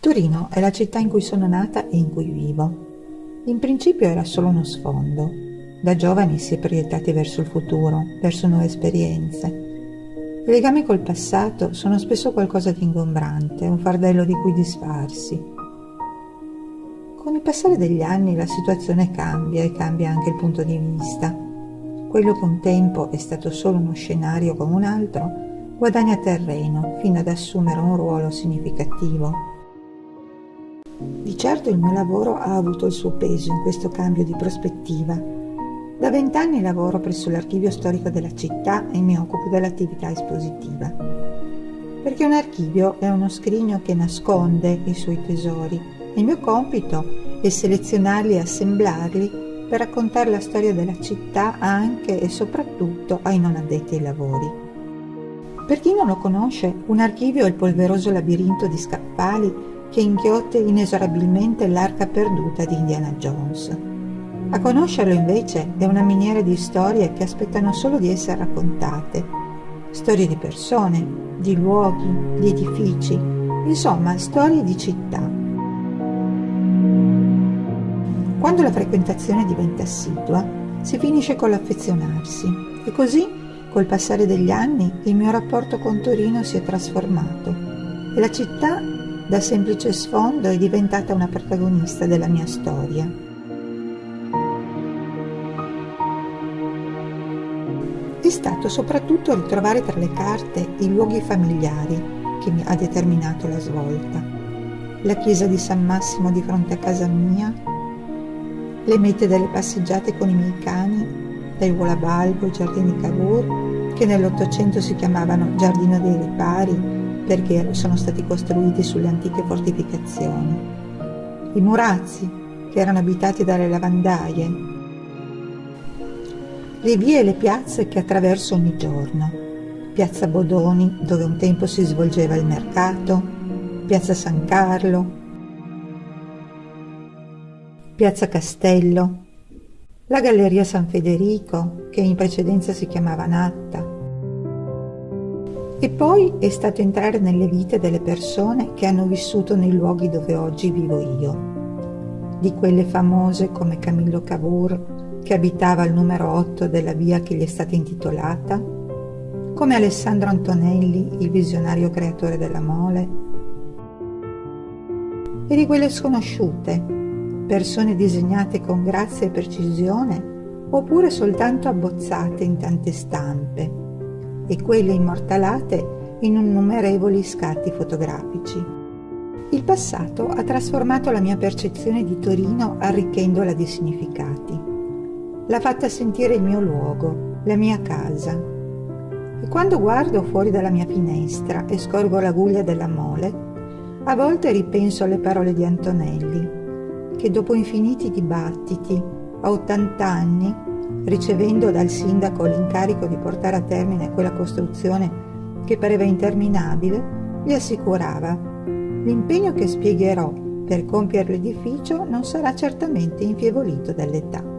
Torino è la città in cui sono nata e in cui vivo. In principio era solo uno sfondo. Da giovani si è proiettati verso il futuro, verso nuove esperienze. I legami col passato sono spesso qualcosa di ingombrante, un fardello di cui disfarsi. Con il passare degli anni la situazione cambia e cambia anche il punto di vista. Quello che un tempo è stato solo uno scenario come un altro, guadagna terreno fino ad assumere un ruolo significativo. Di certo il mio lavoro ha avuto il suo peso in questo cambio di prospettiva. Da vent'anni lavoro presso l'archivio storico della città e mi occupo dell'attività espositiva. Perché un archivio è uno scrigno che nasconde i suoi tesori e il mio compito è selezionarli e assemblarli per raccontare la storia della città anche e soprattutto ai non addetti ai lavori. Per chi non lo conosce, un archivio è il polveroso labirinto di scaffali che inghiotte inesorabilmente l'arca perduta di Indiana Jones. A conoscerlo invece è una miniera di storie che aspettano solo di essere raccontate. Storie di persone, di luoghi, di edifici, insomma storie di città. Quando la frequentazione diventa assidua, si finisce con l'affezionarsi e così, col passare degli anni, il mio rapporto con Torino si è trasformato e la città da semplice sfondo è diventata una protagonista della mia storia. È stato soprattutto ritrovare tra le carte i luoghi familiari che mi ha determinato la svolta. La chiesa di San Massimo di fronte a casa mia, le mete delle passeggiate con i miei cani, dai Volabalbo ai giardini Cavour, che nell'Ottocento si chiamavano Giardino dei Ripari, perché sono stati costruiti sulle antiche fortificazioni. I murazzi, che erano abitati dalle lavandaie. Le vie e le piazze che attraverso ogni giorno. Piazza Bodoni, dove un tempo si svolgeva il mercato, Piazza San Carlo, Piazza Castello, la Galleria San Federico, che in precedenza si chiamava Natta, e poi è stato entrare nelle vite delle persone che hanno vissuto nei luoghi dove oggi vivo io. Di quelle famose come Camillo Cavour, che abitava al numero 8 della via che gli è stata intitolata, come Alessandro Antonelli, il visionario creatore della mole, e di quelle sconosciute, persone disegnate con grazia e precisione, oppure soltanto abbozzate in tante stampe, e quelle immortalate in innumerevoli scatti fotografici. Il passato ha trasformato la mia percezione di Torino arricchendola di significati. L'ha fatta sentire il mio luogo, la mia casa. E quando guardo fuori dalla mia finestra e scorgo la guglia della mole, a volte ripenso alle parole di Antonelli, che dopo infiniti dibattiti, a 80 anni, ricevendo dal sindaco l'incarico di portare a termine quella costruzione che pareva interminabile, gli assicurava l'impegno che spiegherò per compiere l'edificio non sarà certamente infievolito dall'età.